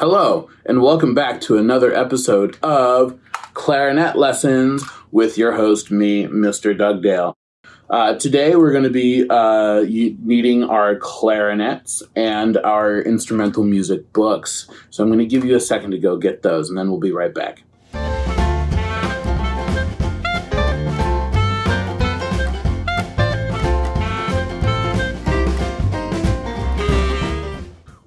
Hello, and welcome back to another episode of Clarinet Lessons with your host, me, Mr. Dugdale. Uh, today we're going to be uh, needing our clarinets and our instrumental music books. So I'm going to give you a second to go get those, and then we'll be right back.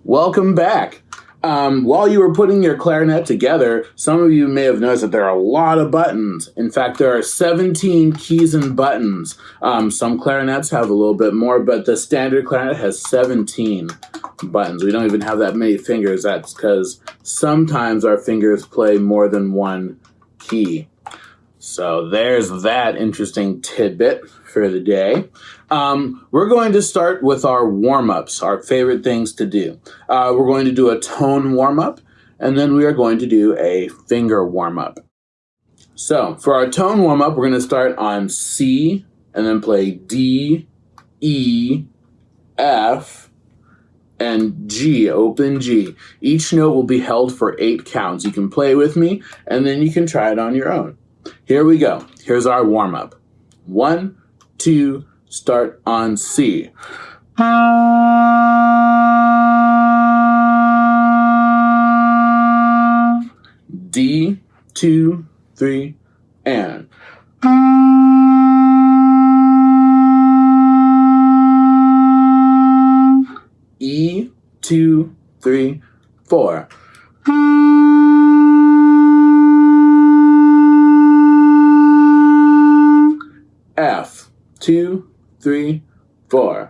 Welcome back. Um, while you were putting your clarinet together, some of you may have noticed that there are a lot of buttons. In fact, there are 17 keys and buttons. Um, some clarinets have a little bit more, but the standard clarinet has 17 buttons. We don't even have that many fingers. That's because sometimes our fingers play more than one key. So there's that interesting tidbit for the day. Um, we're going to start with our warm-ups, our favorite things to do. Uh, we're going to do a tone warm-up, and then we are going to do a finger warm-up. So for our tone warm-up, we're going to start on C, and then play D, E, F, and G, open G. Each note will be held for eight counts. You can play with me, and then you can try it on your own. Here we go. Here's our warm up. One, two, start on C. D, two, three, and. E, two, three, four. Two, three, four.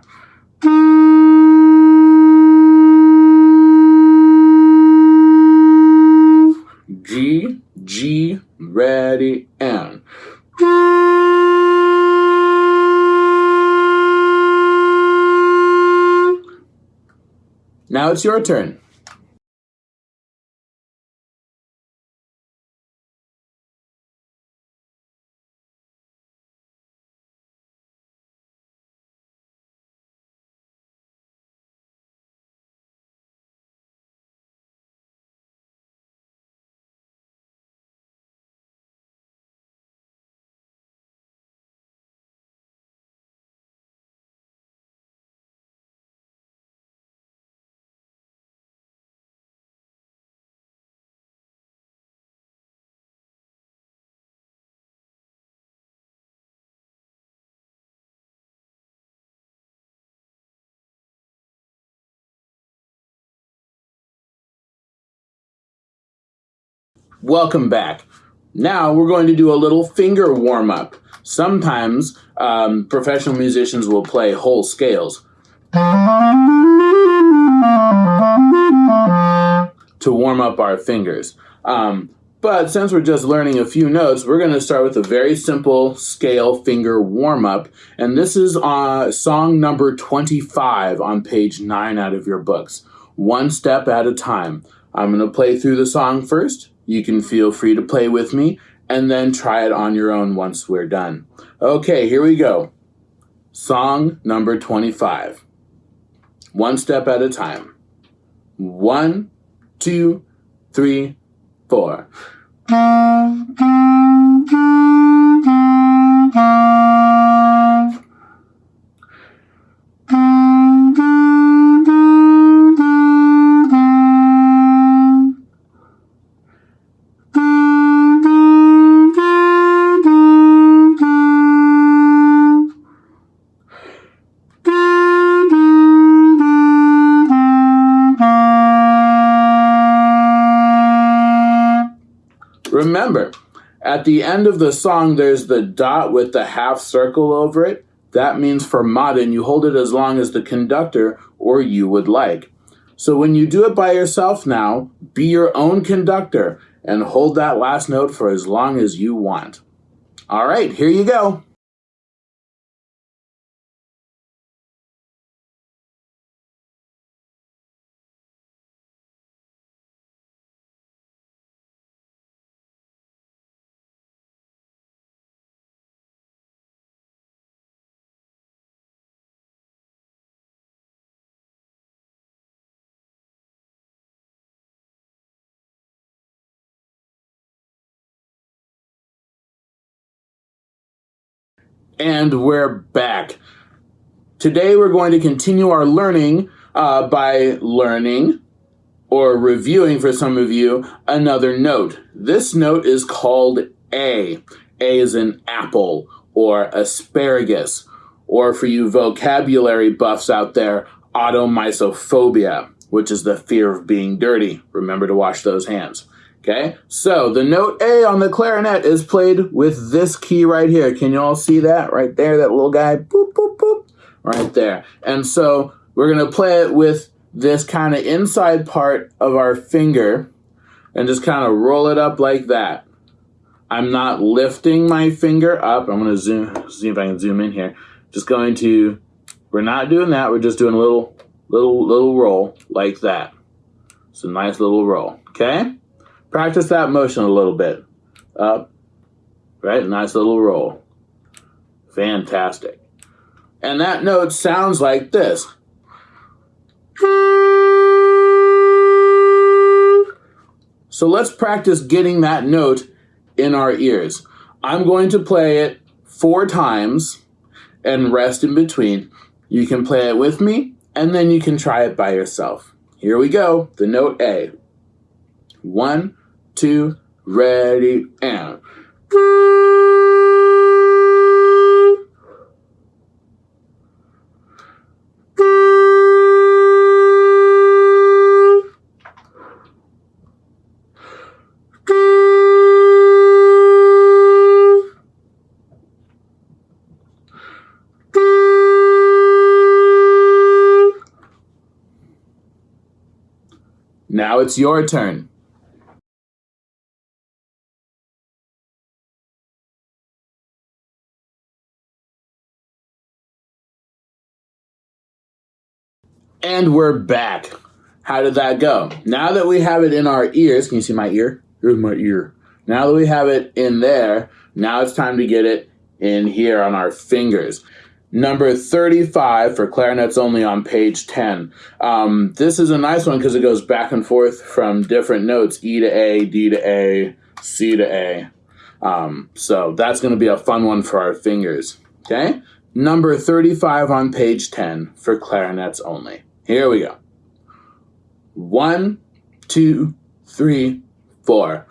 G, G, ready, and. Now it's your turn. Welcome back. Now we're going to do a little finger warm up. Sometimes um, professional musicians will play whole scales to warm up our fingers. Um, but since we're just learning a few notes, we're going to start with a very simple scale finger warm up. And this is uh, song number 25 on page 9 out of your books. One step at a time. I'm going to play through the song first. You can feel free to play with me and then try it on your own once we're done. Okay, here we go. Song number 25. One step at a time. One, two, three, four. Remember, at the end of the song, there's the dot with the half circle over it. That means fermata, and you hold it as long as the conductor or you would like. So when you do it by yourself now, be your own conductor and hold that last note for as long as you want. All right, here you go. And we're back. Today we're going to continue our learning uh, by learning or reviewing for some of you another note. This note is called A. A is an apple or asparagus, or for you vocabulary buffs out there, automisophobia, which is the fear of being dirty. Remember to wash those hands. Okay, so the note A on the clarinet is played with this key right here. Can you all see that right there? That little guy, boop, boop, boop, right there. And so we're gonna play it with this kind of inside part of our finger and just kind of roll it up like that. I'm not lifting my finger up. I'm gonna zoom, see if I can zoom in here. Just going to, we're not doing that. We're just doing a little, little, little roll like that. It's a nice little roll, okay? Practice that motion a little bit. Up, right? Nice little roll. Fantastic. And that note sounds like this. So let's practice getting that note in our ears. I'm going to play it four times and rest in between. You can play it with me and then you can try it by yourself. Here we go, the note A. One, two, ready, and. Now it's your turn. And we're back. How did that go? Now that we have it in our ears, can you see my ear? Here's my ear. Now that we have it in there, now it's time to get it in here on our fingers. Number 35 for clarinets only on page 10. Um, this is a nice one because it goes back and forth from different notes E to A, D to A, C to A. Um, so that's going to be a fun one for our fingers. Okay? Number 35 on page 10 for clarinets only. Here we go. One, two, three, four.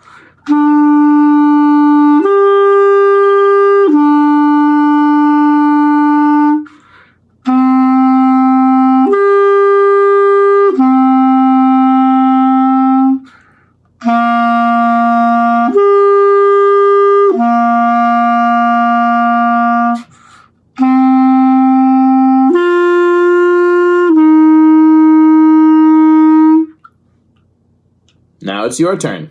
It's your turn.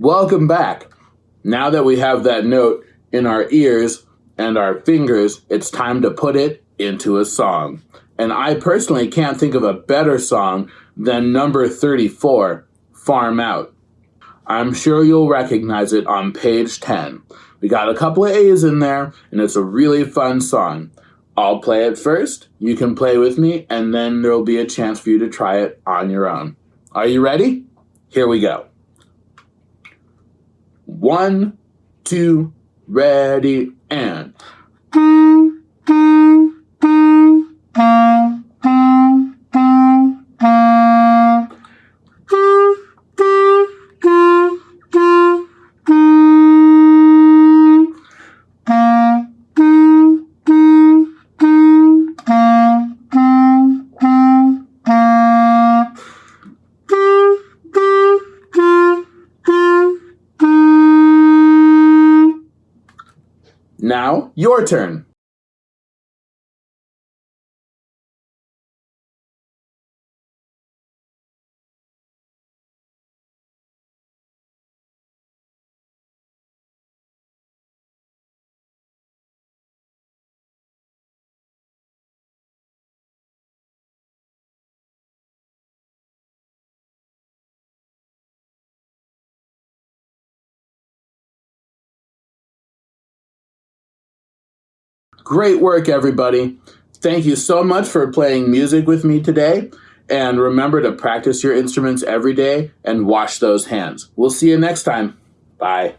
Welcome back. Now that we have that note in our ears and our fingers, it's time to put it into a song. And I personally can't think of a better song than number 34, Farm Out. I'm sure you'll recognize it on page 10. We got a couple of A's in there, and it's a really fun song. I'll play it first, you can play with me, and then there'll be a chance for you to try it on your own. Are you ready? Here we go. One, two, ready, and. Now, your turn. Great work, everybody. Thank you so much for playing music with me today. And remember to practice your instruments every day and wash those hands. We'll see you next time. Bye.